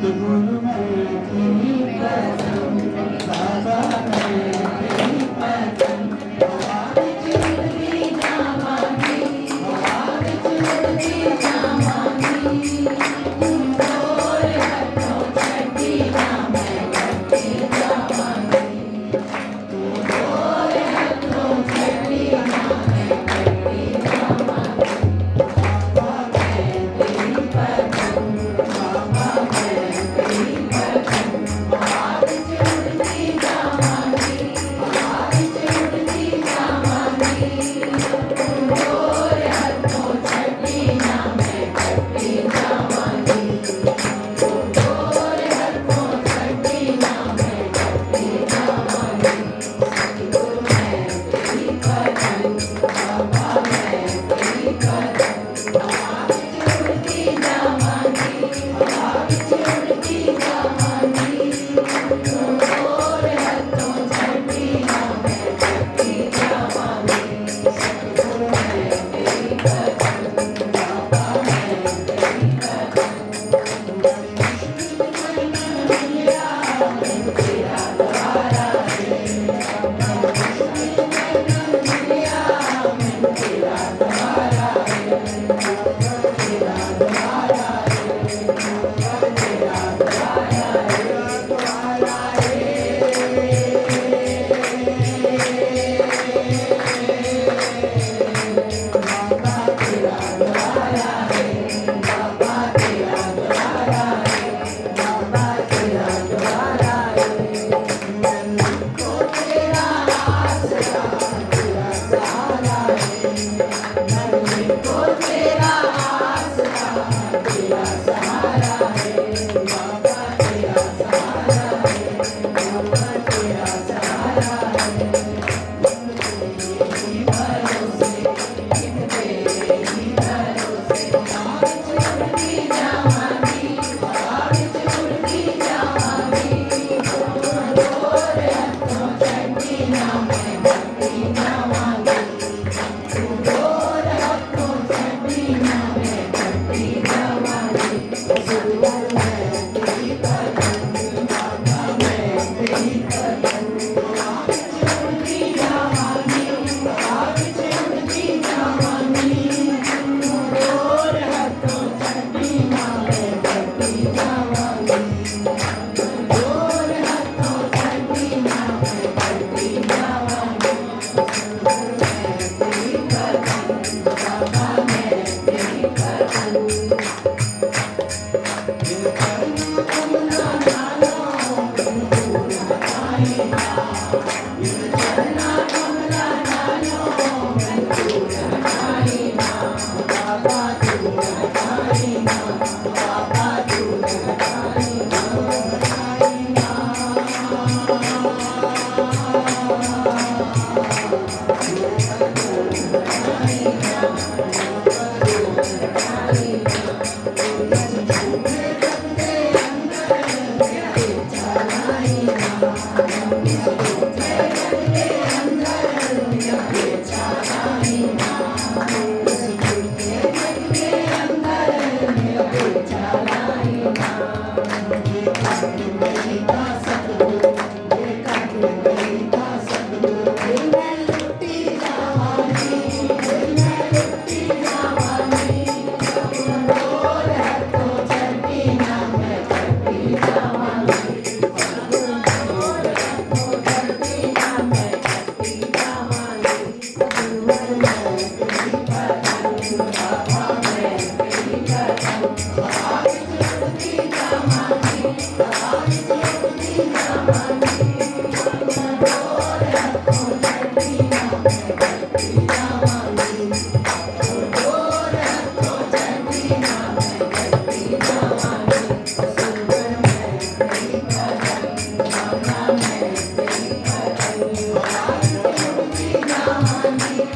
the moon, the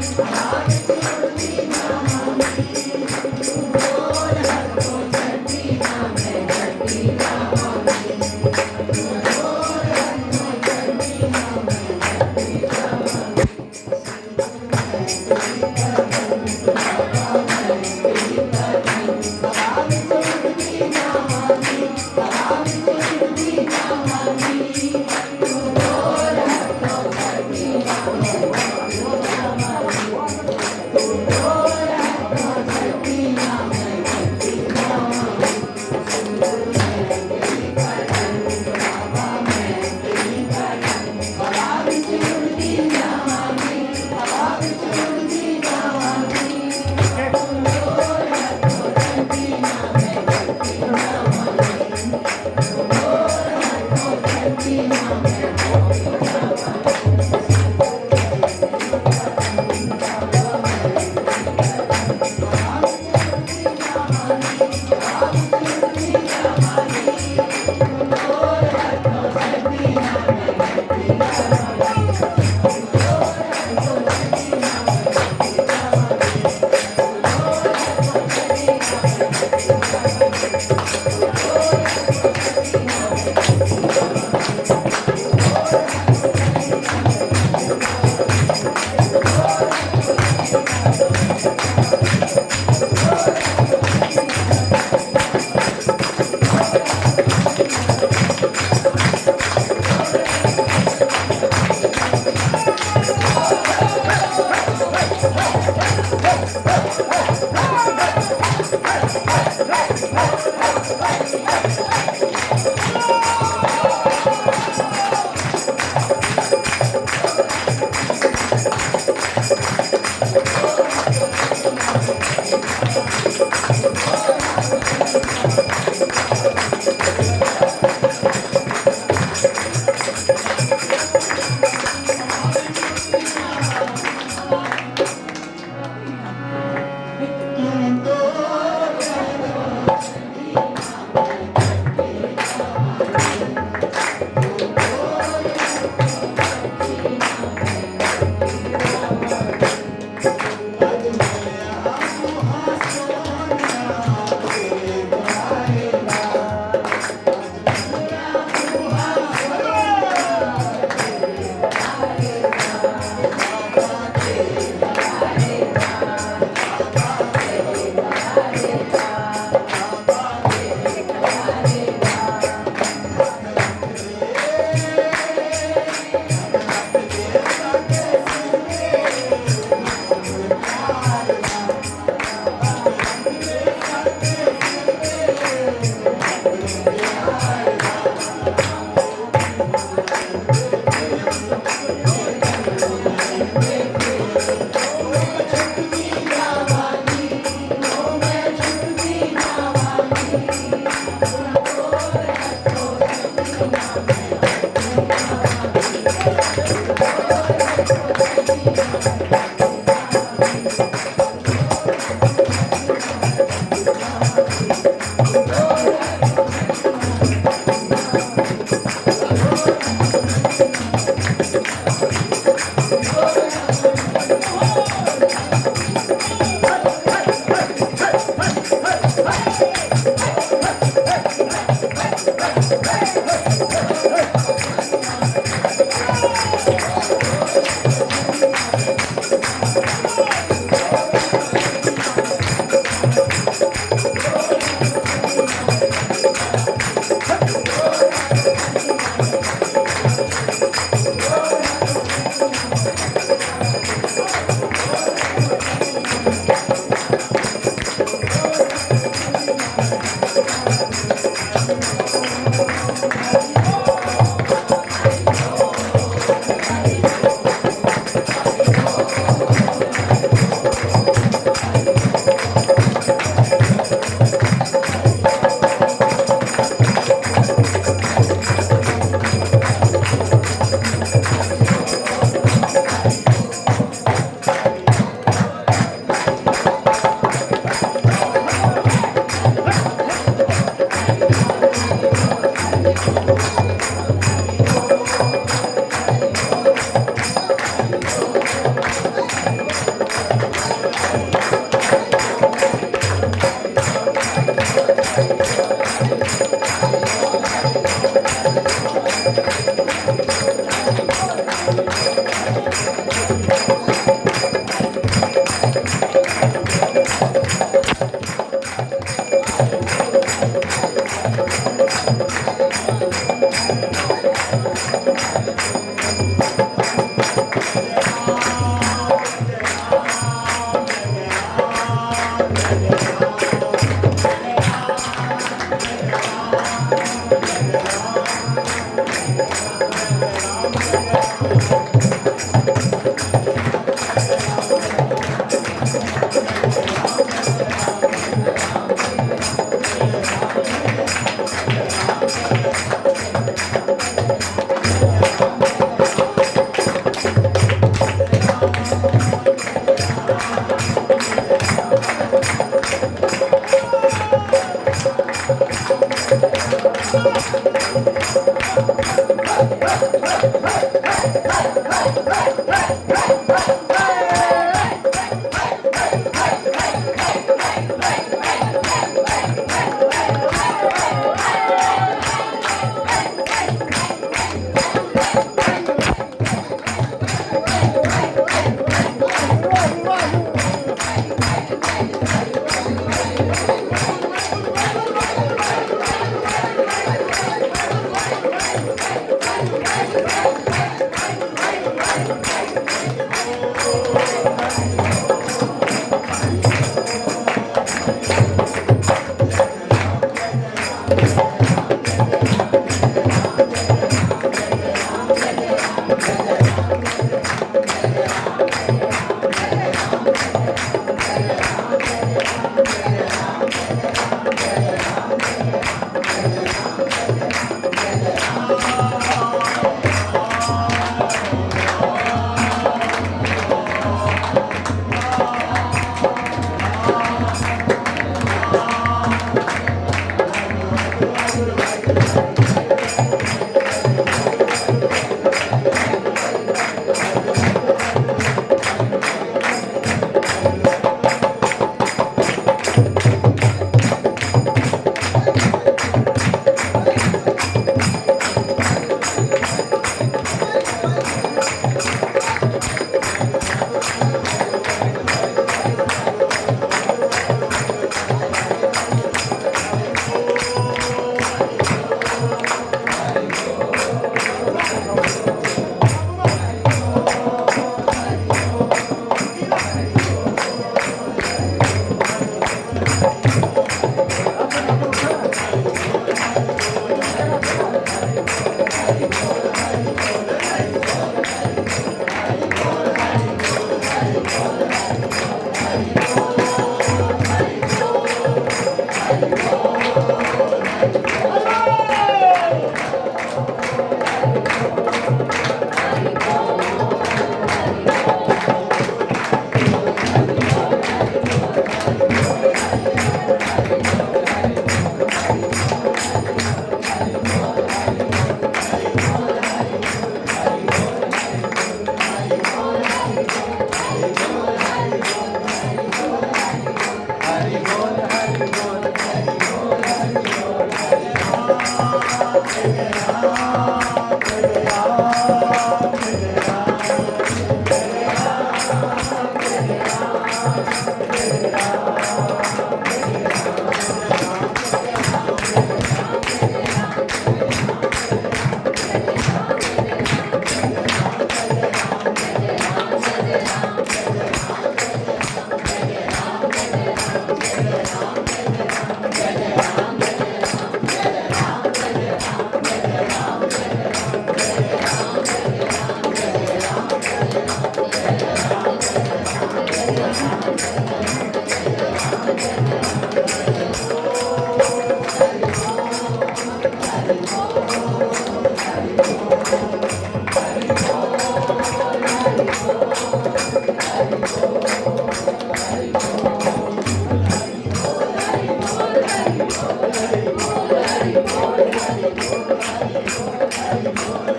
Thank you.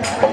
Oh.